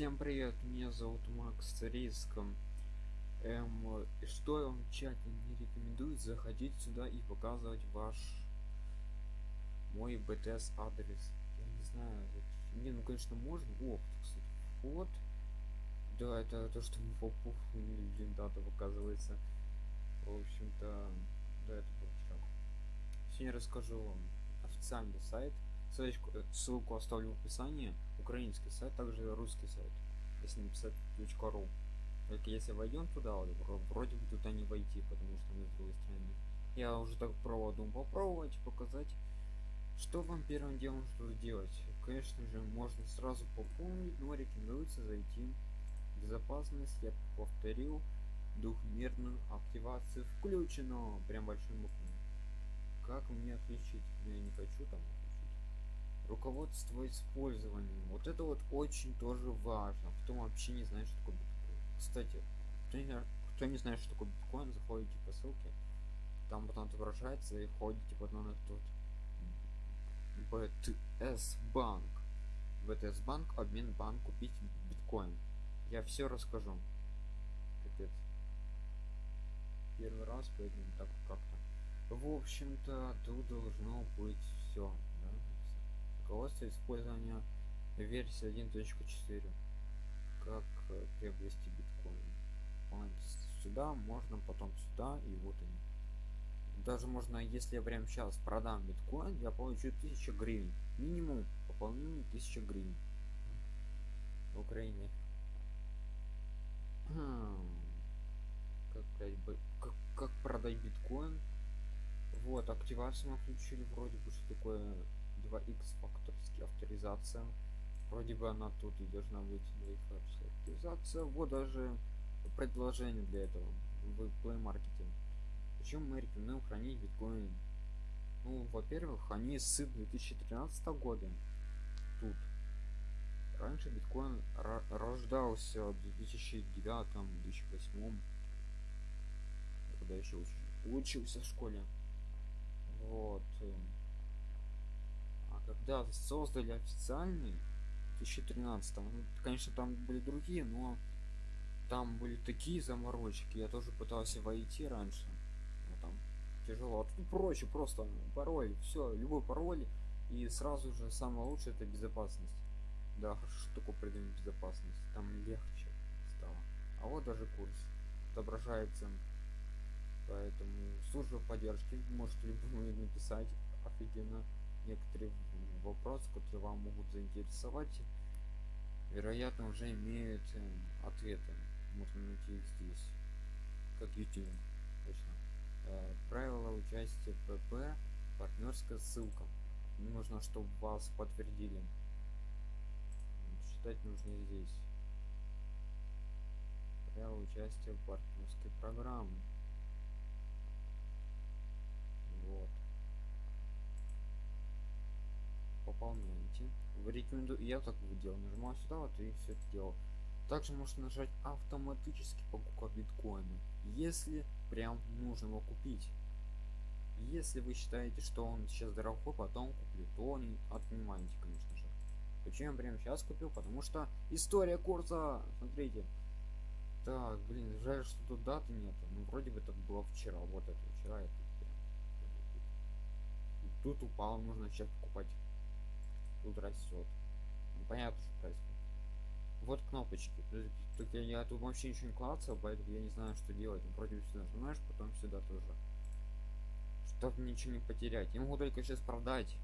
Всем привет, меня зовут Макс Риском. Эм, что я вам тщательно не рекомендую заходить сюда и показывать ваш мой BTS адрес. Я не знаю, вот, не, ну конечно можно. О, кстати, вот. Да, это то, что мы попух блин, дата показывается. В общем-то, да, это было вчера. Сегодня расскажу вам официальный сайт. Ссылочку, э, ссылку оставлю в описании. Украинский сайт, также русский сайт. Если написать .ру. Только если войдем туда, вроде бы туда не войти, потому что мы с другой стороны. Я уже так пробовал попробовать, показать, что вам первым делом что делать. Конечно же, можно сразу пополнить, но рекомендуется зайти в безопасность. Я повторил, двухмерную активацию включено. Прям большим буквами. Как мне отключить? Я не хочу там руководство использованием. Вот это вот очень тоже важно. Кто вообще не знает что такое биткоин. Кстати кто не, кто не знает что такое биткоин заходите по ссылке. Там потом отображается и ходите потом на тот BTS банк. BTS банк обмен банк купить биткоин. Я все расскажу. Капец. Первый раз поэтому так как-то. В общем-то тут должно быть все руководство использования версии 1.4 как э, приобрести биткоин. Сюда можно потом сюда и вот они. Даже можно если я прямо сейчас продам биткоин я получу 1000 гривен. Минимум пополнение 1000 гривен. В украине. Как, как, как продать биткоин? Вот активацию мы включили вроде бы что такое 2x факторский авторизация. Вроде бы она тут и должна быть авторизация. Вот даже предложение для этого в play marketing почему мы рекомендуем хранить биткоин? Ну во-первых они с 2013 года тут. Раньше биткоин рождался в 2009 2008 когда еще учился в школе. Вот когда создали официальный 2013 ну, конечно там были другие но там были такие заморочки. Я тоже пытался войти раньше. Но там тяжело. А тут проще просто пароль все любой пароль. И сразу же самое лучшее это безопасность. Да что такое придумать безопасность там легче стало. А вот даже курс отображается. Поэтому служба поддержки можете любому написать. Офигенно некоторые вопросы которые вам могут заинтересовать вероятно уже имеют э, ответы. Можно найти их здесь. Как youtube. Точно. Э, правила участия pp партнерская ссылка. Нужно чтобы вас подтвердили. Читать нужно здесь. Правила участия в партнерской программы вот пополняете. Вы рекомендую я так делал нажимаю сюда вот и все это делал также можно нажать автоматически покупка биткоина если прям нужно его купить. Если вы считаете что он сейчас дорогой потом куплю то не отнимаете конечно же. Почему я прямо сейчас купил? Потому что история курса смотрите. Так блин жаль что тут даты нет ну вроде бы это было вчера вот это вчера это тут упал нужно сейчас покупать тут растет ну, понятно что происходит. Вот кнопочки. Тут я, я тут вообще ничего не клацал поэтому я не знаю что делать. Вроде бы сюда нажимаешь потом сюда тоже чтобы ничего не потерять. Я могу только сейчас продать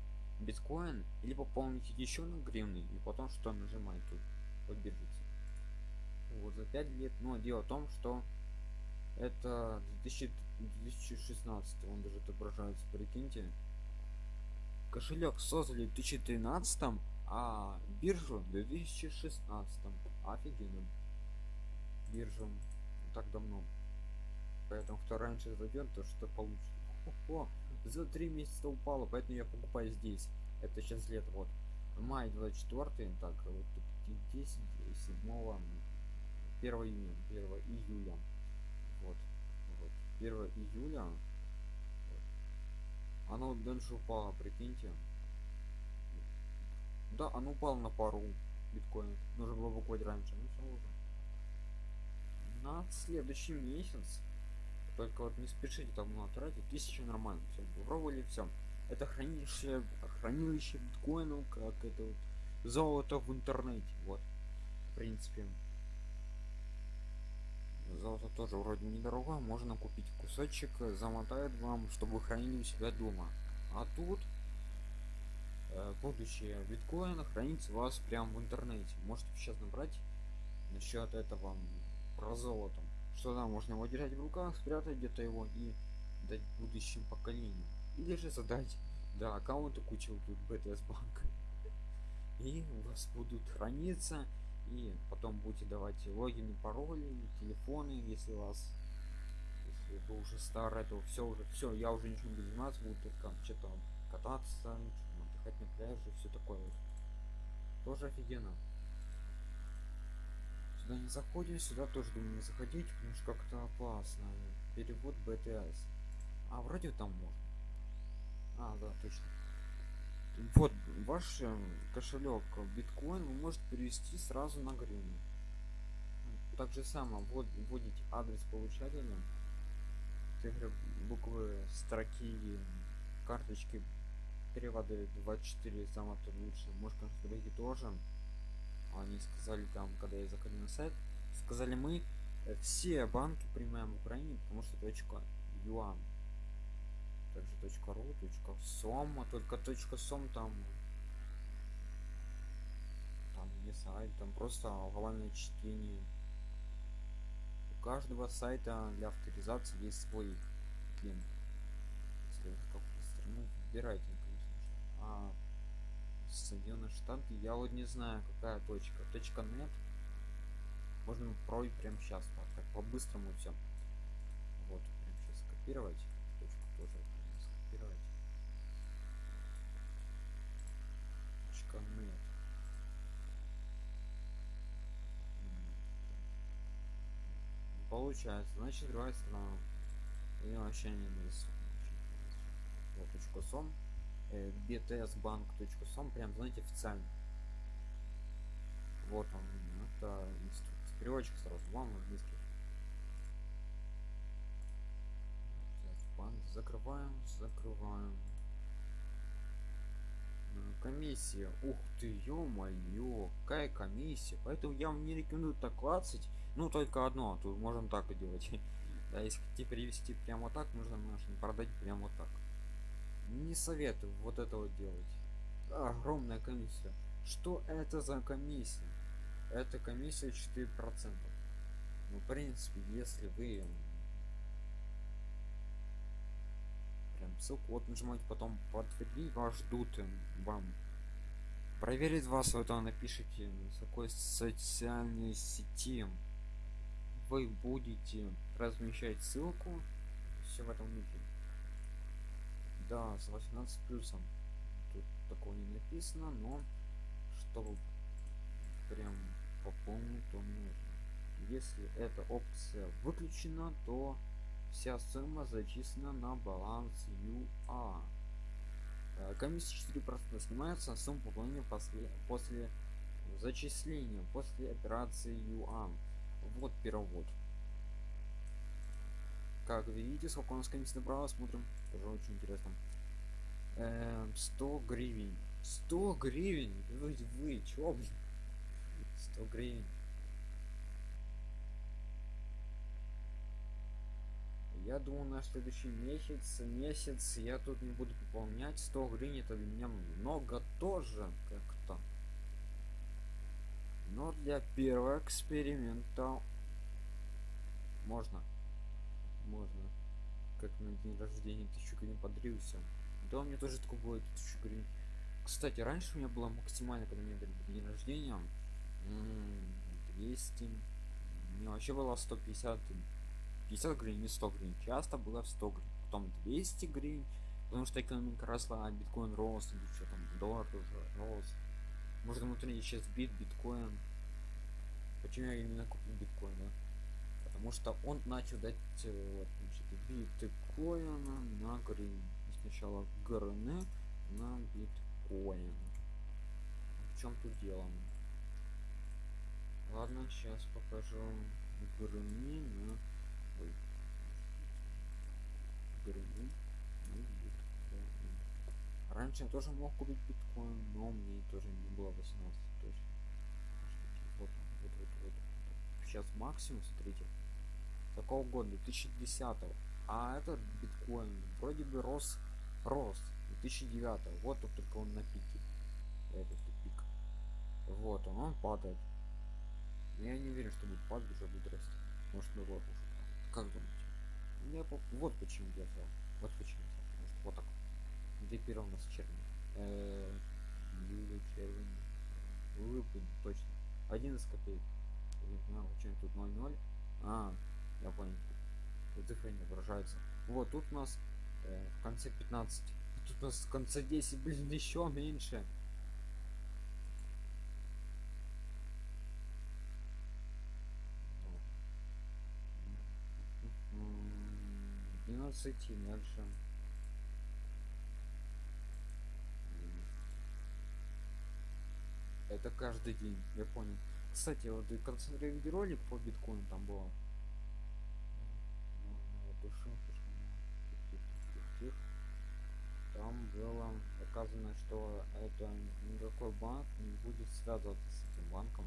биткоин или пополнить еще на гривны и потом что нажимать тут? Вот биржице вот за 5 лет. Но дело в том что это 2000, 2016 он даже отображается прикиньте кошелек создали в 2013 а биржу в 2016 офигенно биржам. Так давно. Поэтому кто раньше зайдет то что получит. О, за три месяца упало поэтому я покупаю здесь. Это сейчас лет вот. Май 24 так вот 10 7 1 июня 1 июля. Вот, вот 1 июля оно дальше упало прикиньте да оно упало на пару биткоинов. Нужно было покупать раньше, ну все уже. На следующий месяц. Только вот не спешите там много тратить. Тысяча нормально. Все, попробовали все. Это хранилище, хранилище биткоинов, как это вот золото в интернете. Вот. В принципе. Золото тоже вроде недорого. Можно купить кусочек, замотают вам, чтобы вы хранили у себя дома. А тут э, будущее биткоина хранится у вас прямо в интернете. Можете сейчас набрать насчет этого про золото. Что да, можно его держать в руках, спрятать где-то его и дать будущим поколениям. Или же задать да, аккаунты кучу тут BTS банк. И у вас будут храниться и потом будете давать логины пароли телефоны если у вас если вы уже старый то все уже все я уже ничего не заниматься буду только что-то кататься отдыхать на пляже все такое вот. Тоже офигенно. Сюда не заходим сюда тоже думаю не заходить потому что как-то опасно. Перевод bts а вроде там можно. А да точно вот ваш э, кошелек биткоин вы можете перевести сразу на гривну так же само вот вводить адрес получателя. Цифры буквы строки карточки переводы 24 самое то лучше может конфигурировать тоже. Они сказали там когда я заходил на сайт сказали мы э, все банки принимаем в украине потому что точка юан также точка ру точка сома только точка сом там там не сайт там просто главное чтение. У каждого сайта для авторизации есть свой клин если вы какую страну выбирайте конечно а соединенные штаты я вот не знаю какая точка. Точка нет. Можно пройти прямо сейчас так по-быстрому все вот прям сейчас копировать нет получается значит другая сторона и вообще не нарисован вот точка сом э, btsbank.com прям знаете официально. Вот он это инструкция. Переводчик сразу вам английский. Банк. Закрываем закрываем комиссия. Ух ты ё-моё какая комиссия? Поэтому я вам не рекомендую так клацать. Ну только одно тут можем так и делать. Да если хотите перевести прямо так нужно наш продать прямо так. Не советую вот это вот делать. Огромная комиссия. Что это за комиссия? Это комиссия 4 процента. Ну в принципе если вы прям ссылку вот нажимаете потом подтвердить вас ждут вам проверить вас вот это напишите с какой социальной сети вы будете размещать ссылку. Все в этом мире да с 18 плюсом. Тут такого не написано но чтобы прям пополнить то нужно. Если эта опция выключена то вся сумма зачислена на баланс ЮА. Э, комиссия 4% снимается на сумму пополнения после, после зачисления, после операции ЮА. Вот перевод. Как видите, сколько у нас комиссия набрала, смотрим. Тоже очень интересно. Эм, 100 гривен. 100 гривен? Вы, вы, чё, блин? 100 гривен. Я думаю на следующий месяц месяц я тут не буду пополнять 100 гривен это для меня много тоже как-то. Но для первого эксперимента можно можно. Как на день рождения тысячу гривен подрился. Да у меня тоже такое будет тысячу гривен. Кстати раньше у меня было максимально когда мне дали день рождения 200 мне вообще было 150 50 гривен не 100 гривен. Часто было в 100 гривен потом 200 гривен потому что экономика росла а биткоин рос или что там доллар тоже рос. Может внутри сейчас бит биткоин. Почему я именно купил биткоин да? потому что он начал дать э, вот, значит, биткоина на гривен. Сначала грн на биткоин. В чем тут дело? Ладно сейчас покажу грыни на Ой. Грыни на биткоин. Я тоже мог купить биткоин но мне тоже не было 18 точно вот, вот, вот, вот. сейчас максимум смотрите такого года? 2010 а этот биткоин вроде бы рос рос. 2009 вот тут только он на пике. Этот пик. Вот он, он падает. Я не уверен что будет падать уже будет расти. Может ну вот уже как думаете? Я по... вот почему я взял вот почему взял. Потому что вот так где первый у нас черный? Э -э червень выпадет точно. 11 копеек. Знаю чем тут 0,0 а я понял. Цифры не выражаются вот тут у нас э, в конце 15 тут у нас в конце 10 блин еще меньше. 12 дальше это каждый день я понял. Кстати вот и концентре видеоролик по биткоину там было. Там было доказано что это никакой банк не будет связываться с этим банком.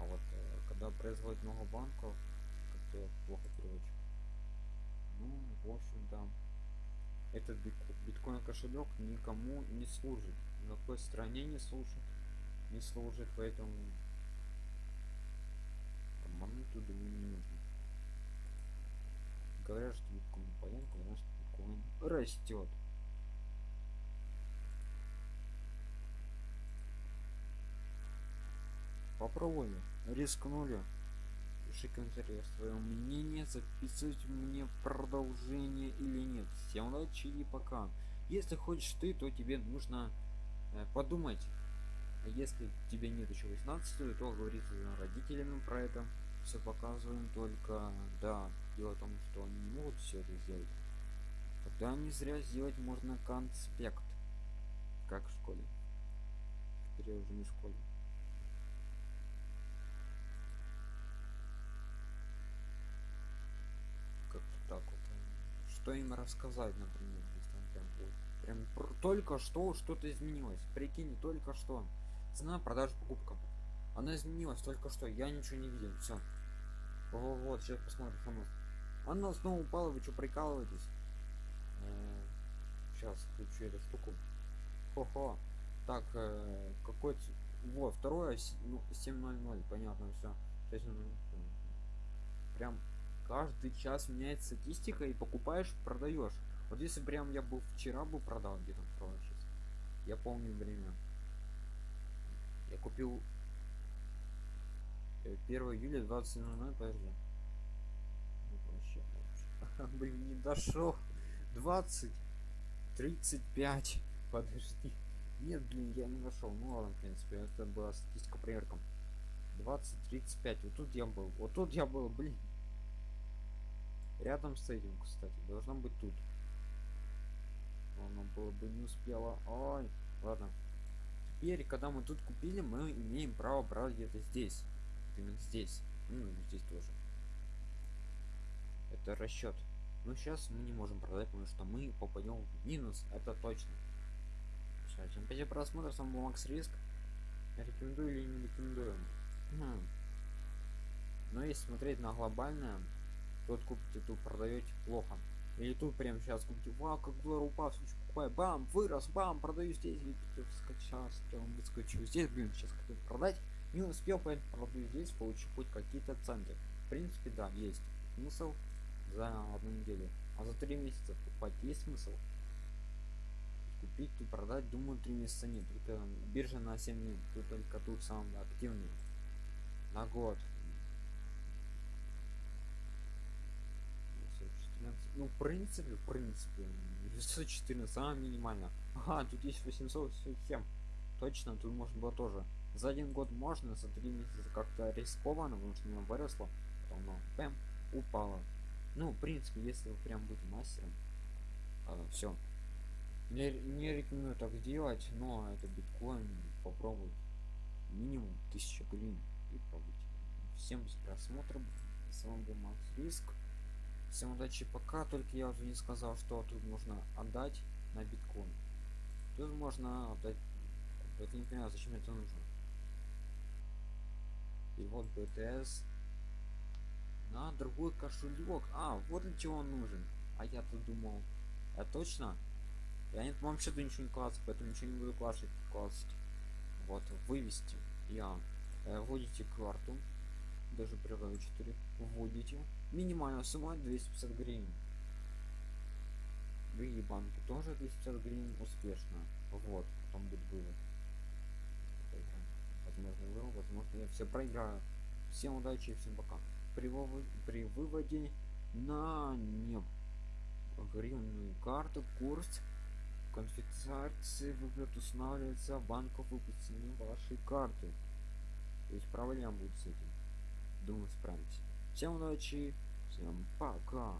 А вот э, когда производит много банков как-то плохо переводчик ну в общем да этот биткоин кошелек никому не служит на какой стране не служит не служит поэтому обмануть туда не нужно. Говорят что биткоин понятно говорят что биткоин растет попробуем. Рискнули пиши комментарий свое мнение записывать мне продолжение или нет. Всем удачи и пока. Если хочешь ты то тебе нужно э, подумать. А если тебе нет еще 18 то говорить с родителями про это. Все показываем только. Да дело в том что они не могут все это сделать. Тогда не зря сделать можно конспект. Как в школе. Теперь я уже не в школе так вот что им рассказать например если там прям прям только что что-то изменилось. Прикинь только что. Цена продаж покупкам она изменилась только что я ничего не видел все вот сейчас посмотрим что у нас. Она снова упала вы что прикалываетесь? Сейчас э, включу эту штуку хо-хо. Так э, какой вот второе ну 7.00 понятно все прям каждый час меняется статистика и покупаешь продаешь. Вот если прям я был вчера бы продал где-то сейчас я помню время. Я купил 1 э, июля 20 00 подожди. Ну, блин не дошел. 20 35 подожди. Нет блин я не нашел ну ладно в принципе это была статистика проверкам 20 35 вот тут я был вот тут я был блин рядом с этим кстати должно быть тут. Оно было бы не успела. Ой ладно. Теперь когда мы тут купили мы имеем право брать где-то здесь. Именно здесь. Ну здесь тоже. Это расчет. Но сейчас мы не можем продать потому что мы попадем в минус это точно. Все всем спасибо просмотр был макс риск. Рекомендую или не рекомендую? Хм. но если смотреть на глобальное тот купите тут продаете плохо. Или тут прямо сейчас купите вау как доллар упал покупай бам вырос бам продаю здесь скачал выскочу здесь блин сейчас хотел продать не успел поэтому продаю здесь получу хоть какие-то центы. В принципе да есть смысл за одну неделю а за три месяца покупать есть смысл? Купить и продать думаю три месяца нет. Только биржа на 7 дней тут только тут самый активный на год ну в принципе в принципе 914 самое минимально ага тут есть 807 точно тут можно было тоже за один год можно за три месяца как-то рискованно потому что оно выросло потом оно пэм упало ну в принципе если вы прям будете мастером а, все не, не рекомендую так делать но это биткоин попробуй минимум 1000 гривен и побыть. Всем за просмотр. С вами был Макс Риск. Всем удачи пока, только я уже не сказал, что тут можно отдать на биткоин. Тут можно отдать... Я не понимаю, зачем это нужно. И вот BTS на другой кошелек. А, вот для чего он нужен. А я тут думал. А точно? Я не вам вообще ничего не класть, поэтому ничего не буду класть. класть. Вот, вывести. Я. Э, вводите карту. Даже при 4 вводите. Минимальная сумма 250 гривен. Другие банки тоже 250 гривен успешно. Вот, потом будет вывод. Возможно, вывод, возможно, я все проиграю. Всем удачи и всем пока при, выводе, при выводе на не гривенную карту курс конфискации выплат устанавливается банков выпущенные вашей карты то есть проблема будет с этим думаю справимся всем удачи всем пока